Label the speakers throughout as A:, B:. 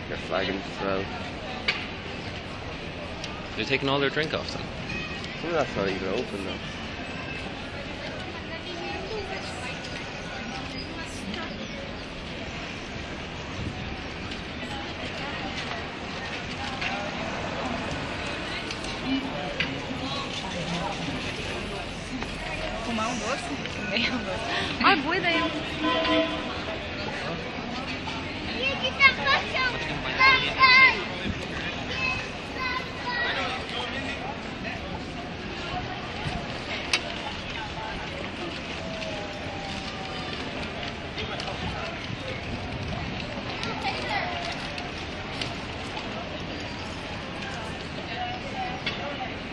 A: flagons as well.
B: They're taking all their drink off them.
A: Some of that's not even open though.
C: Fumar um doce? Comer um doce. Ai, boa ideia.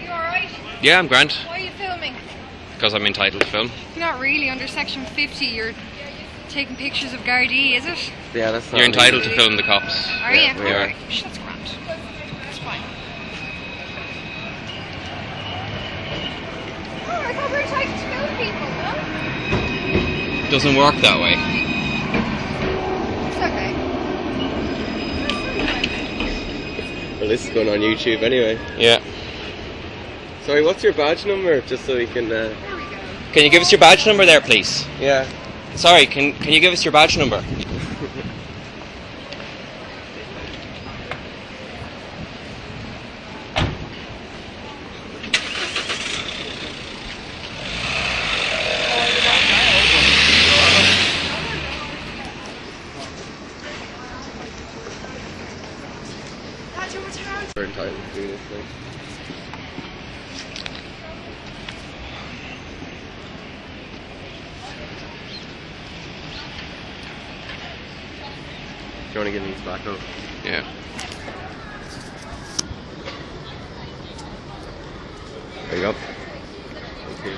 C: You alright?
B: Yeah, I'm Grant.
C: Why are you filming?
B: Because I'm entitled to film.
C: Not really. Under section 50, you're taking pictures of Gardaí, is it?
A: Yeah, that's not
B: You're entitled
A: legal.
B: to film the cops.
C: Are
A: Yeah,
C: you?
A: we are.
C: Alright. Shh, That's grand. That's fine. Oh, I thought we were taking to film people, no?
B: Doesn't work that way.
C: It's okay.
A: Well, this is going on YouTube anyway.
B: Yeah.
A: Sorry, what's your badge number? Just so we can. Uh,
C: There we go.
B: Can you give us your badge number there, please?
A: yeah.
B: Sorry, can can you give us your badge number?
C: That's your return.
A: We're entitled to do this thing. Do you want to give these back up?
B: Yeah.
A: There you go. Thank you.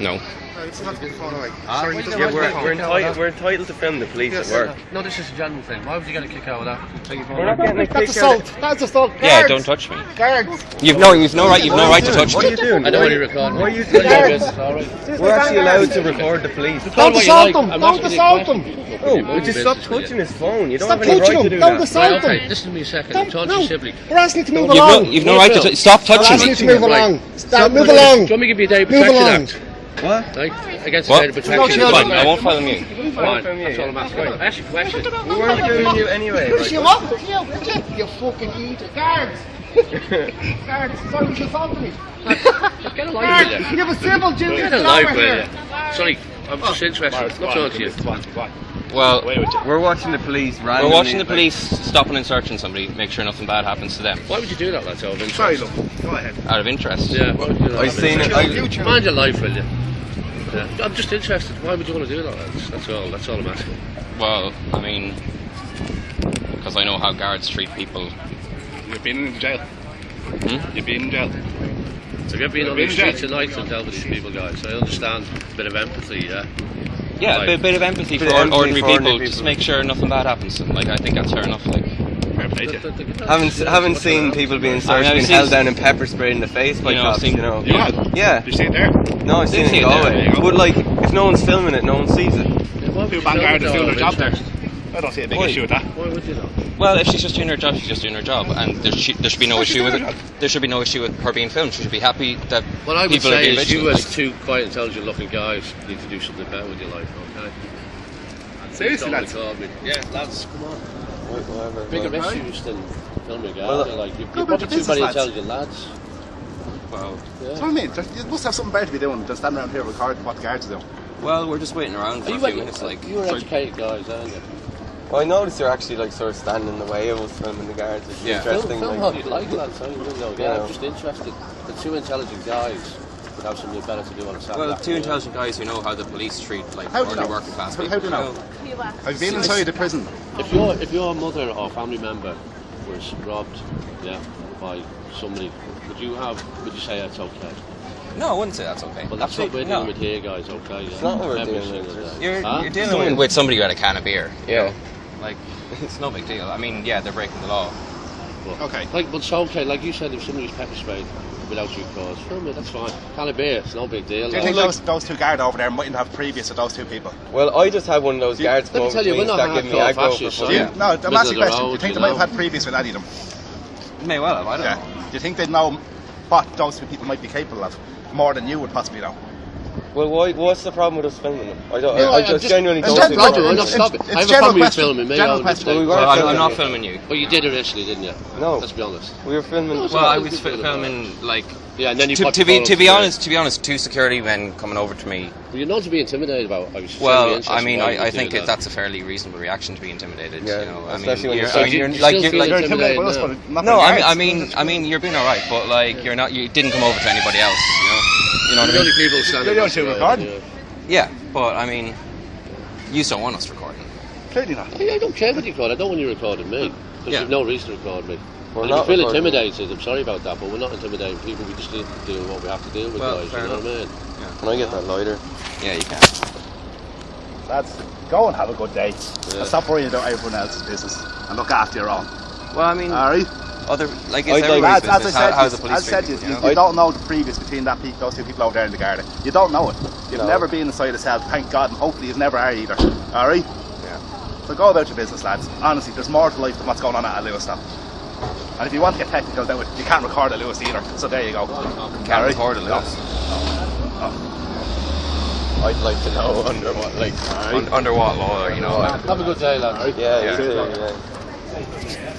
A: No.
B: No.
A: Yeah, we're, we're, entitled, we're entitled to film the police at work.
D: No, this is a general thing. Why would you get a kick out of that? Take your phone
A: We're not getting a
E: That's
A: kick out
E: assault. That's assault.
B: Yeah, don't touch me.
E: Guards.
B: You've no, you've no right, you've no right to touch me.
A: What are you doing?
D: I know
A: Why-
D: what you're recording.
A: Why are you
D: Mind your
E: Guards.
D: business, all right?
A: We're actually allowed to record the police.
E: Don't assault
D: like.
E: them.
D: I'm
E: Don't
D: asking you a
E: assault them.
A: Oh,
D: Mind
A: would you stop touching his phone? You don't
E: Stop
A: have any right
E: touching
A: to do
E: Don't
A: that.
E: assault
D: Right, okay,
E: them.
D: listen to me a second.
E: Don't,
D: I'm
E: no.
D: to.
E: We're asking you to move
B: You've no,
E: along.
B: you've no right to t- stop
E: We're asking you to move along. Stop. Move along.
D: Do you want me to give you a data
E: Move
D: protection act?
A: What?
D: Right? Against
B: What?
D: the data
E: No
D: protection
E: children.
B: Fine, I won't follow you.
D: Fine,
A: from you.
D: that's all I'm asking. Ask your question.
A: We weren't filming you anyway.
E: Push you
A: Right?
E: up. You, you, you fucking idiot. Guards. Guards. Sorry, you assaulted me.
D: Get a life with you.
E: You have a civil duty.
D: Get a life with you. Sorry, I'm oh, just interested. Not talking to you.
B: Well,
A: We're watching the police
B: we're watching the
A: like-
B: police stopping and searching somebody, make sure nothing bad happens to them,
D: Why would you do that, lads? Out of interest?
E: Sorry, look. Go ahead.
B: out of interest.
D: Yeah, why would you do that?
A: I've seen it. I,
D: Mind your life, will you? Yeah. I'm just interested. Why would you want to do that? That's, that's all. That's all I'm asking.
B: Well, I mean, because I know how guards treat people.
F: You've been in jail.
B: Hmm?
F: You've been in jail.
D: Have you ever been on the
F: Been there.
D: street tonight and dealt with these people, guys? I understand a bit of empathy, yeah.
B: Yeah, a bit, bit of empathy
A: Bit
B: for
A: empathy
B: ordinary
A: for
B: people,
A: ordinary
B: just make sure nothing bad happens to them. Like, I think that's fair enough. Like,
F: Fair play to you.
D: The- the- the-
A: haven't haven't seen people being
B: I
A: searched,
B: I've
A: being
B: seen-
A: held down and pepper sprayed in the face by
B: You know,
A: cops.
B: seen-
A: You know.
F: You had?
A: Yeah.
F: You see it there?
A: No, I've seen
B: see
A: it
B: it
A: in Galway.
F: there you go.
A: But like, if no one's filming it, no one sees it.
D: Yeah, why would you
F: Two vanguards
D: film
F: doing their job
D: out
F: there. I don't see a big
B: Why?
F: issue with that.
D: Why would you not?
B: Well, if she's just doing her job, she's just doing her job, and there, she, there should be no issue with it. There should be no issue with her being filmed. She should be happy that
D: What I would
B: people are
D: say
B: being
D: is you
B: vigilant.
D: as two quite intelligent looking guys need to do something better with your life, okay?
F: Seriously,
D: Don't
F: lads.
D: Yeah, lads, come on.
A: Whatever.
D: Bigger
A: Well,
D: issues than filming guys.
A: Well,
D: They're like, you've, you've got
E: your
D: too many
E: lads.
D: intelligent lads.
B: Well,
E: That's what I mean. You must have something better to be doing than standing around here recording what the guards are doing.
B: well, we're just waiting around for
D: Are
B: a
D: you,
B: few
D: ed-
B: minutes. Like,
D: you were educated guys, aren't you?
A: Well, I noticed you're actually like sort of standing in the way of us filming the guards. It's
B: Yeah.
D: Film,
A: interesting.
D: film
A: like,
D: how you like, lads. I don't know.
A: You
D: Yeah,
A: know.
D: I'm just interested. The two intelligent guys would have something better to do on a Saturday.
B: well, two intelligent guys who know how the police treat like
E: How do
B: ordinary working class
E: How-
B: people.
E: how do you know? I've been inside the prison.
D: If your if your mother or family member was robbed, yeah, by somebody, would you have? Would you say that's okay?
B: No, I wouldn't say that's okay.
D: Well, that's what we're
B: Absolutely
D: dealing
B: no.
D: with here, guys. Okay, yeah.
A: It's not what we're
D: Every
A: dealing with.
B: You're,
D: Huh?
B: you're dealing with somebody who had a can of beer. you
A: Yeah.
B: know? Like, it's no big deal. I mean, yeah, they're breaking the law.
D: But,
E: Okay.
D: Like, but so okay. Like you said, if somebody's pepper sprayed, without due cause. Film it, that's fine. Can it be? It's no big deal.
G: Do you
D: like.
G: think those, those two guard over there mightn't have previous with those two people?
A: Well, I just had one of those
G: You-
A: guards
D: let me
A: come over
D: tell
A: to
D: you,
A: me
D: we're
A: and
D: not
A: start giving me
D: hardcore
A: aggro for fun.
G: You,
D: Yeah.
G: no, I'm
D: Middle
G: asking
D: of
G: a
D: the
G: question. Do you think they might have had previous with any of them?
B: May well have. I don't
G: Yeah.
B: know.
G: Do you think they'd know what those two people might be capable of more than you would possibly know?
A: Well, why, what's the problem with us filming them? I, don't,
D: No,
A: I, I
D: I'm
A: just
D: just-
A: genuinely don't
G: just
A: think
D: problem,
A: we're-
D: I'm not
G: It's-
D: stopping.
G: it's
D: I have a problem with
G: question.
D: filming me.
G: General
D: I
G: question.
D: understand.
A: We were
B: Well, I'm, I'm not filming you.
D: But you did initially, didn't you?
A: No,
D: Let's be honest.
A: we were filming.
D: No,
B: Well, I was
D: can
B: fi- filming like
D: Yeah, and then you
B: to, to be to be honest to be honest, two security men coming over to me.
D: Well, you're not to be intimidated about. I was
B: Well, I mean, I, I think
D: that.
B: that's a fairly reasonable reaction to be intimidated.
A: Yeah,
B: you know, I
A: especially
B: mean,
A: when
B: you're,
A: you're
B: I mean, you're
D: you
B: like you're like
G: You're intimidated by
D: Intimidated,
G: but
B: no, I mean, I mean, I mean, you're being all right, but like you're not, you didn't come over to anybody else. You know, you know what I
D: The
B: mean?
D: only people standing
G: You're
D: next to
G: only recording.
D: yeah.
B: Yeah, but I mean, you don't want us recording.
G: Clearly not.
D: I, I don't care what you record. I don't want you recording me. Because
B: Yeah.
D: you've no reason to record me.
A: We're
D: and if
A: not
D: you feel intimidated, I'm sorry about that, but we're not intimidating people. We just need to deal with what we have to deal with,
B: Well,
D: guys. You know
B: enough.
D: what I mean?
A: Can I get that lighter?
B: Yeah, you can.
G: That's go and have a good day. And stop worrying about everyone else's business and look after your own.
B: Well, I mean,
G: Alright?
B: Other like
A: I'd
B: it's
A: like-
B: everybody's
G: Lads, as I
B: business.
G: said,
B: how, how's the
G: you-
B: police
G: as I said,
B: treating
G: you,
B: you,
G: you,
B: know?
G: you don't know the previous between that pe- those two people over there in the garden. You don't know it. You've
A: No.
G: never been inside a cell, thank God, and hopefully you never are either. Alright?
A: Yeah.
G: So go about your business, lads. Honestly, there's more to life than what's going on at Lewis now. And if you want to get technical about it, you can't record at Lewis either. So there you go.
B: Can't
G: Alright?
B: record a Lewis.
A: I'd like to know under what, like.
B: Un- under what law, you know?
D: Have a good day, lads.
A: Yeah,
B: Yeah.
A: you too, yeah.